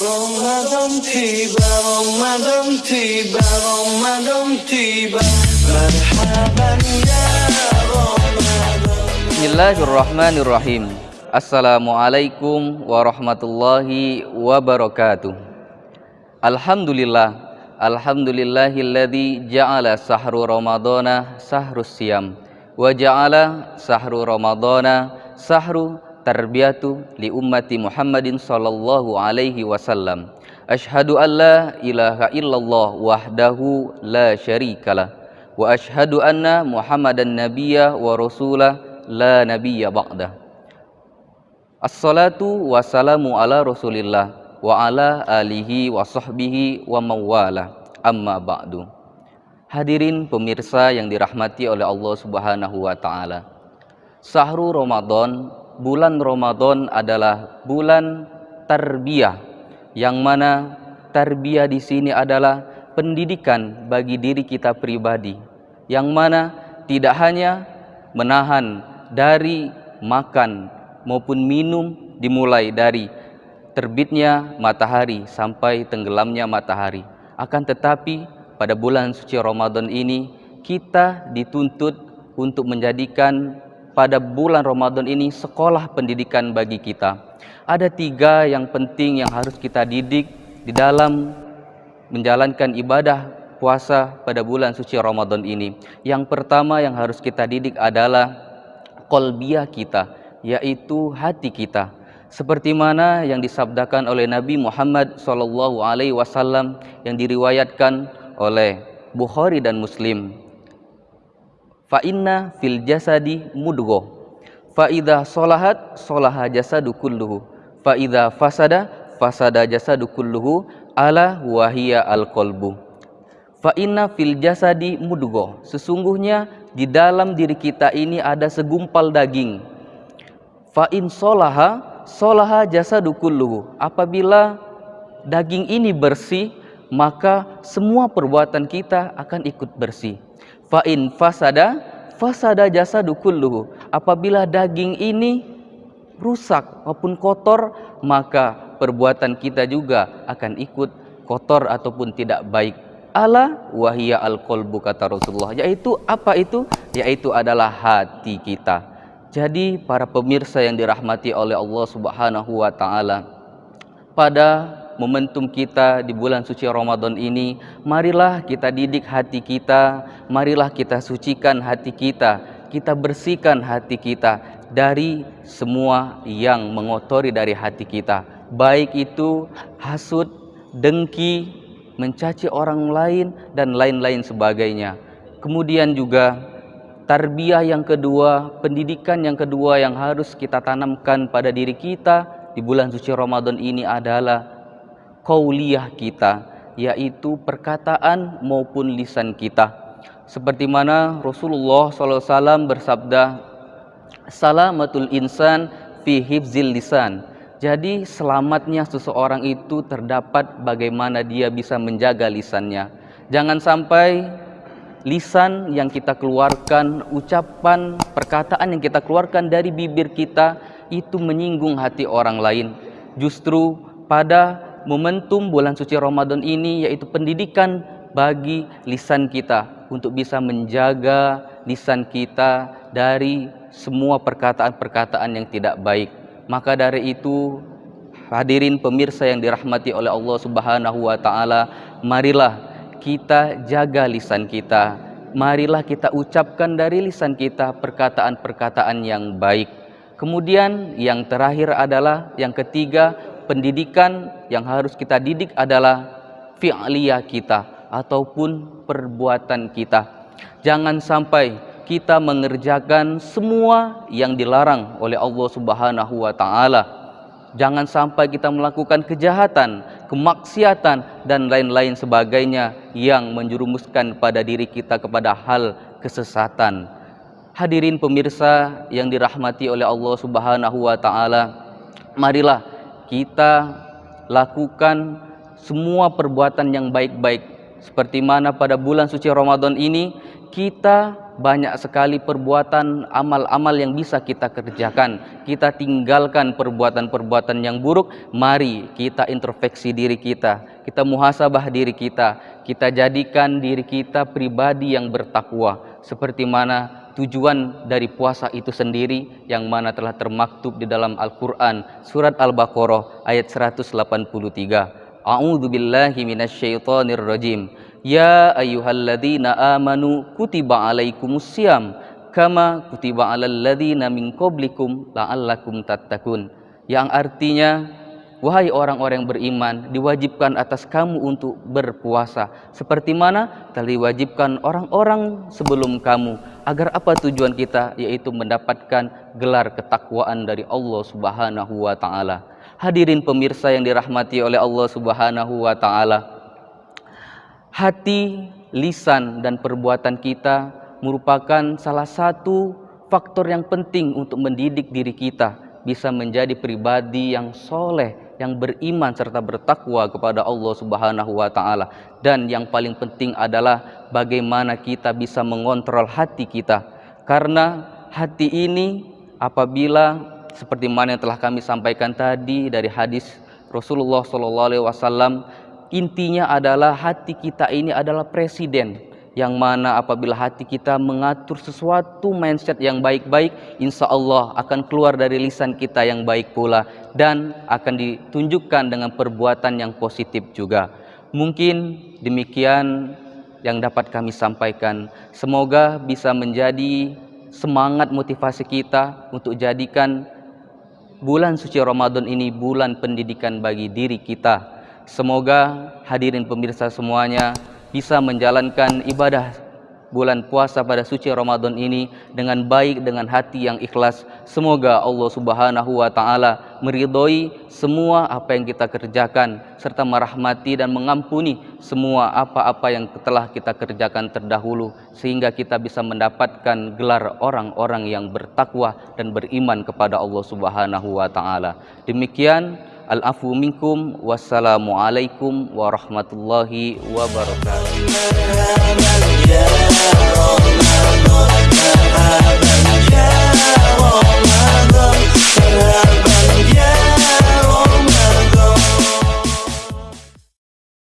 Ramadan tiba, Ramadan tiba, Ramadan tiba Marhaban ya Ramadan Bismillahirrahmanirrahim. Assalamualaikum warahmatullahi wabarakatuh. Alhamdulillah Alhamdulillahilladzi ja'ala sahru ramadana sahrus siyam Wa ja'ala sahru ramadana sahru tarbiyatu li ummati Muhammadin sallallahu alaihi wasallam. Ashhadu an la ilaha illallah wahdahu la syarikalah wa ashhadu anna Muhammadan nabiyya wa rasulah la nabiyya ba'da. Assalatu wassalamu ala Rasulillah wa ala alihi wa sahbihi wa mawala. Amma ba'du. Hadirin pemirsa yang dirahmati oleh Allah Subhanahu wa taala. Sahru Ramadan bulan Ramadan adalah bulan tarbiyah yang mana tarbiyah di sini adalah pendidikan bagi diri kita pribadi yang mana tidak hanya menahan dari makan maupun minum dimulai dari terbitnya matahari sampai tenggelamnya matahari. Akan tetapi pada bulan suci Ramadan ini kita dituntut untuk menjadikan pada bulan Ramadan ini sekolah pendidikan bagi kita. Ada tiga yang penting yang harus kita didik di dalam menjalankan ibadah puasa pada bulan suci Ramadan ini. Yang pertama yang harus kita didik adalah kolbiah kita, yaitu hati kita. Seperti mana yang disabdakan oleh Nabi Muhammad SAW yang diriwayatkan oleh Bukhari dan Muslim fa inna fil jasadi mudghah fa idza salahat salaha jasadu kulluhu. Fa idza fasada fasada jasadu kulluhu. Ala wahia al qalbu. Fa inna fil jasadi mudghah sesungguhnya di dalam diri kita ini ada segumpal daging. Fa in salaha salaha jasadu kulluhu. Apabila daging ini bersih maka semua perbuatan kita akan ikut bersih. Fa in fasada fasada jasadu kulluhu. Apabila daging ini rusak maupun kotor maka perbuatan kita juga akan ikut kotor ataupun tidak baik. Ala wahia al qalbu kata Rasulullah. Yaitu apa itu? Yaitu adalah hati kita. Jadi para pemirsa yang dirahmati oleh Allah Subhanahu wa taala pada momentum kita di bulan suci Ramadan ini, marilah kita didik hati kita, marilah kita sucikan hati kita, kita bersihkan hati kita dari semua yang mengotori dari hati kita. Baik itu hasut, dengki, mencaci orang lain, dan lain-lain sebagainya. Kemudian juga tarbiyah yang kedua, pendidikan yang kedua yang harus kita tanamkan pada diri kita di bulan suci Ramadan ini adalah kauliyah kita yaitu perkataan maupun lisan kita. Seperti mana Rasulullah SAW bersabda salamatul insan fi hifzil lisan. Jadi selamatnya seseorang itu terdapat bagaimana dia bisa menjaga lisannya. Jangan sampai lisan yang kita keluarkan ucapan perkataan yang kita keluarkan dari bibir kita itu menyinggung hati orang lain. Justru pada momentum bulan suci Ramadan ini yaitu pendidikan bagi lisan kita untuk bisa menjaga lisan kita dari semua perkataan-perkataan yang tidak baik. Maka dari itu hadirin pemirsa yang dirahmati oleh Allah Subhanahu wa taala, marilah kita jaga lisan kita. Marilah kita ucapkan dari lisan kita perkataan-perkataan yang baik. Kemudian yang terakhir adalah yang ketiga pendidikan yang harus kita didik adalah fi'liyah kita ataupun perbuatan kita. Jangan sampai kita mengerjakan semua yang dilarang oleh Allah Subhanahu wa taala. Jangan sampai kita melakukan kejahatan, kemaksiatan dan lain-lain sebagainya yang menjerumuskan pada diri kita kepada hal kesesatan. Hadirin pemirsa yang dirahmati oleh Allah Subhanahu wa taala, marilah kita lakukan semua perbuatan yang baik-baik seperti mana pada bulan suci Ramadan ini kita banyak sekali perbuatan amal-amal yang bisa kita kerjakan. Kita tinggalkan perbuatan-perbuatan yang buruk. Mari kita introspeksi diri kita. Kita muhasabah diri kita. Kita jadikan diri kita pribadi yang bertakwa. Seperti mana tujuan dari puasa itu sendiri yang mana telah termaktub di dalam Al-Quran surat Al-Baqarah ayat 183 A'udzu billahi minasyaitonir rajim. Ya ayyuhalladzina amanu kutiba alaikumusiyam kama kutiba alal ladzina min qablikum la'allakum tattaqun. Yang artinya wahai orang-orang beriman diwajibkan atas kamu untuk berpuasa. Seperti mana? Telah diwajibkan orang-orang sebelum kamu agar apa tujuan kita? Yaitu mendapatkan gelar ketakwaan dari Allah Subhanahu wa taala. Hadirin pemirsa yang dirahmati oleh Allah Subhanahu wa taala. Hati, lisan, dan perbuatan kita merupakan salah satu faktor yang penting untuk mendidik diri kita bisa menjadi pribadi yang soleh, yang beriman serta bertakwa kepada Allah Subhanahu wa taala. Dan yang paling penting adalah bagaimana kita bisa mengontrol hati kita. Karena hati ini apabila seperti mana yang telah kami sampaikan tadi dari hadis Rasulullah wasallam intinya adalah hati kita ini adalah presiden yang mana apabila hati kita mengatur sesuatu mindset yang baik-baik insya Allah akan keluar dari lisan kita yang baik pula dan akan ditunjukkan dengan perbuatan yang positif juga mungkin demikian yang dapat kami sampaikan. Semoga bisa menjadi semangat motivasi kita untuk jadikan bulan suci Ramadan ini bulan pendidikan bagi diri kita. Semoga hadirin pemirsa semuanya bisa menjalankan ibadah bulan puasa pada suci Ramadan ini dengan baik dengan hati yang ikhlas. Semoga Allah Subhanahu wa taala meridhoi semua apa yang kita kerjakan serta merahmati dan mengampuni semua apa-apa yang telah kita kerjakan terdahulu sehingga kita bisa mendapatkan gelar orang-orang yang bertakwa dan beriman kepada Allah Subhanahu wa taala. Demikian Al-afu minkum wassalamualaikum warahmatullahi wabarakatuh.